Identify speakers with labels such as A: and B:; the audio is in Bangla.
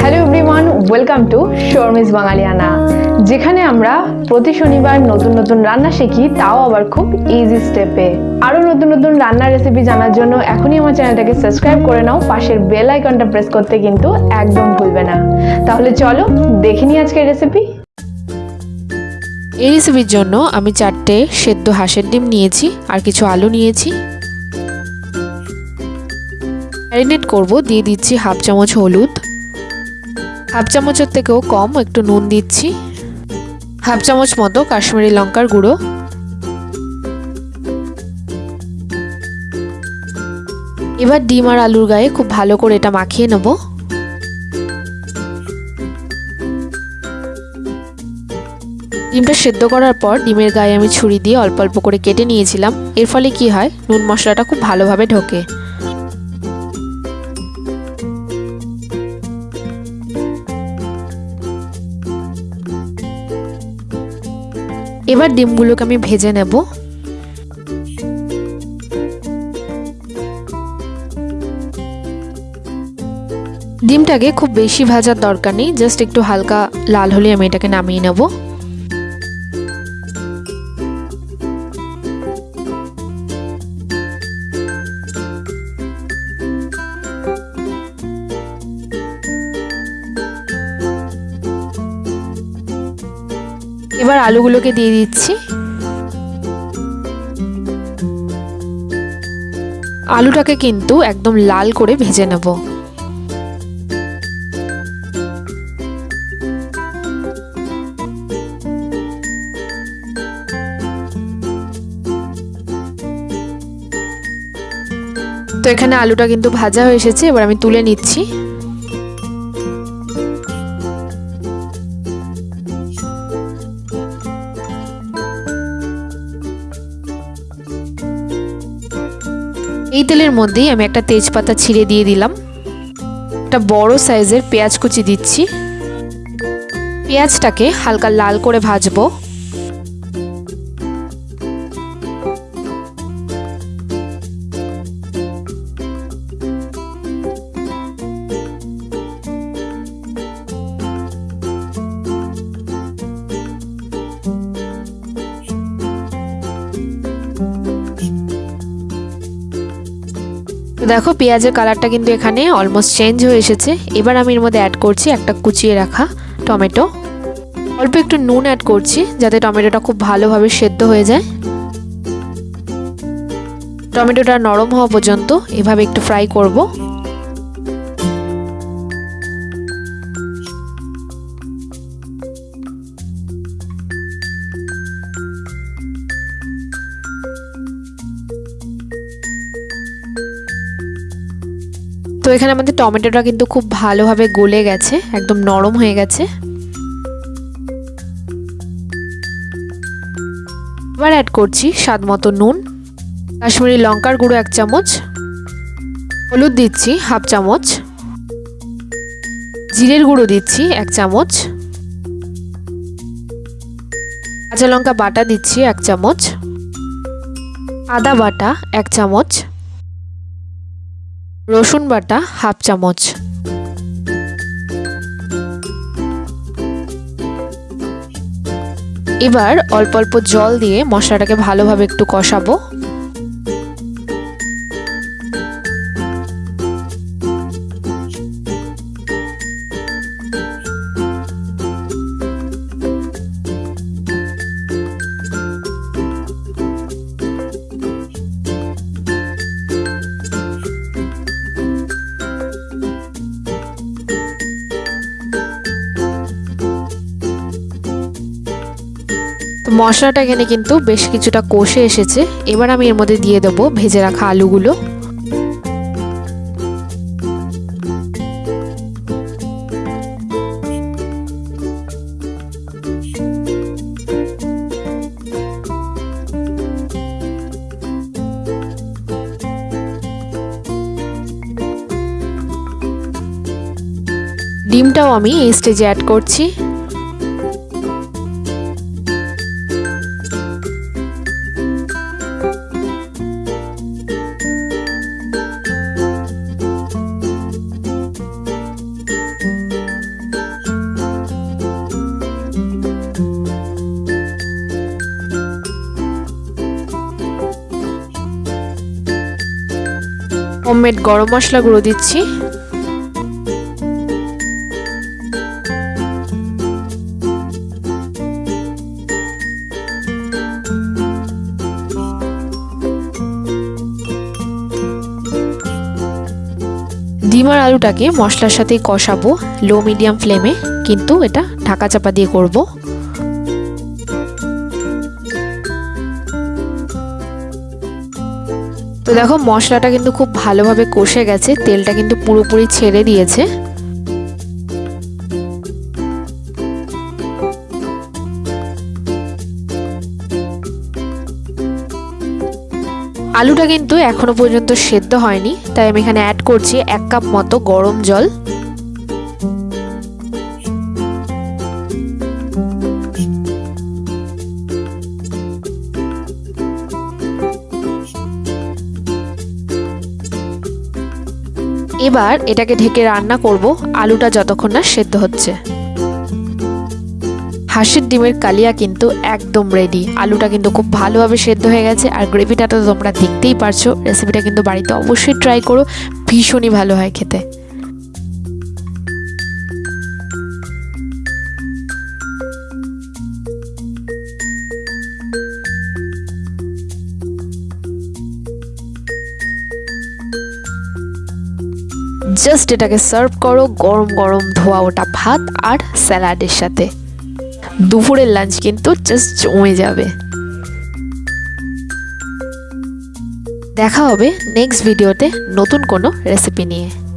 A: Hello everyone welcome to Sharmi's Bangaliana যেখানে আমরা প্রতি শনিবার নতুন নতুন রান্না শিখি, তাও আবার খুব ইজি স্টেপে আরও নতুন নতুন রান্নার রেসিপি জানার জন্য এখনই আমার চ্যানেলটাকে সাবস্ক্রাইব করে নাও, পাশের বেল আইকনটা প্রেস করতে কিন্তু একদম ভুলবে না। তাহলে চলো দেখে নিই আজকের রেসিপি
B: এই রেসিপির জন্য আমি চারটে সেদ্ধ হাঁসের ডিম নিয়েছি আর কিছু আলু নিয়েছি। ম্যারিনেট করব, দিয়ে দিচ্ছি হাফ চামচ হলুদ হাফ চামচের থেকেও কম একটু নুন দিচ্ছি। হাফ চামচ মতো কাশ্মীরি লঙ্কার গুঁড়ো। এবার ডিম আর আলুর গায়ে খুব ভালো করে এটা মাখিয়ে নেব। ডিমটা সেদ্ধ করার পর ডিমের গায়ে আমি ছুরি দিয়ে অল্প অল্প করে কেটে নিয়েছিলাম। এর ফলে কি হয়? নুন মশলাটা খুব ভালোভাবে ঢোকে। এবার ডিমগুলোকে আমি ভেজে নেব। ডিমটাকে খুব বেশি ভাজার দরকার নেই, জাস্ট একটু হালকা লাল হলে আমি এটাকে নামিয়ে নেব। এবার আলুগুলোকে দিয়ে দিচ্ছি। আলুটাকে কিন্তু একদম লাল করে ভেজে নেব। তো এখানে আলুটা কিন্তু ভাজা হয়ে এসেছে, এবার আমি তুলে নিচ্ছি। এই তেলের মধ্যেই আমি একটা তেজপাতা ছিঁড়ে দিয়ে দিলাম। একটা বড় সাইজের পেঁয়াজ কুচি দিচ্ছি। পেঁয়াজটাকে হালকা লাল করে ভাজবো। তো দেখো, পেঁয়াজের কালারটা কিন্তু এখানে অলমোস্ট চেঞ্জ হয়ে এসেছে। এবার আমি এর মধ্যে অ্যাড করছি একটা কুচিয়ে রাখা টমেটো। অল্প একটু নুন অ্যাড করছি, যাতে টমেটোটা খুব ভালোভাবে সেদ্ধ হয়ে যায়। টমেটোটা নরম হওয়া পর্যন্ত এভাবে একটু ফ্রাই করব। তো এখানে আমাদের টমেটোটা কিন্তু খুব ভালোভাবে গলে গেছে, একদম নরম হয়ে গেছে। এবার অ্যাড করছি স্বাদ মতো নুন, কাশ্মীরি লঙ্কার গুঁড়ো এক চামচ, হলুদ দিচ্ছি হাফ চামচ, জিরের গুঁড়ো দিচ্ছি এক চামচ, কাঁচা লঙ্কা বাটা দিচ্ছি এক চামচ, আদা বাটা এক চামচ রসুন বাটা হাফ চামচ। এবার অল্প অল্প জল দিয়ে মশলাটাকে ভালোভাবে একটু কষাবো। তো মশলাটা এখানে কিন্তু বেশ কিছুটা কষে এসেছে। এবার আমি এর মধ্যে দিয়ে দেবো ভেজে রাখা আলুগুলো। ডিমটাও আমি এই স্টেজে অ্যাড করছি। হোমমেড গরম মশলা গুঁড়ো দিচ্ছি। ডিম আর আলুটাকে মশলার সাথে কষাবো লো মিডিয়াম ফ্লেমে কিন্তু এটা ঢাকা চাপা দিয়ে করব। তো দেখো, মশলাটা কিন্তু খুব ভালোভাবে কষে গেছে, তেলটা কিন্তু পুরোপুরি ছেড়ে দিয়েছে। আলুটা কিন্তু এখনও পর্যন্ত সেদ্ধ হয়নি, তাই আমি এখানে অ্যাড করছি এক কাপ মতো গরম জল। এবার এটাকে ঢেকে রান্না করব। আলুটা যতক্ষণ না সেদ্ধ হচ্ছে। হাঁসের ডিমের কালিয়া কিন্তু একদম রেডি আলুটা কিন্তু খুব ভালোভাবে সেদ্ধ হয়ে গেছে আর গ্রেভিটা তো তোমরা দেখতেই পারছ। রেসিপিটা কিন্তু বাড়িতে অবশ্যই ট্রাই করো। ভীষণই ভালো হয় খেতে। জাস্ট এটাকে সার্ভ করো, গরম গরম ধোয়া ওটা ভাত আর স্যালাডের সাথে। দুপুরের লাঞ্চ কিন্তু জাস্ট জমে যাবে। দেখা হবে নেক্সট ভিডিওতে নতুন কোনো রেসিপি নিয়ে।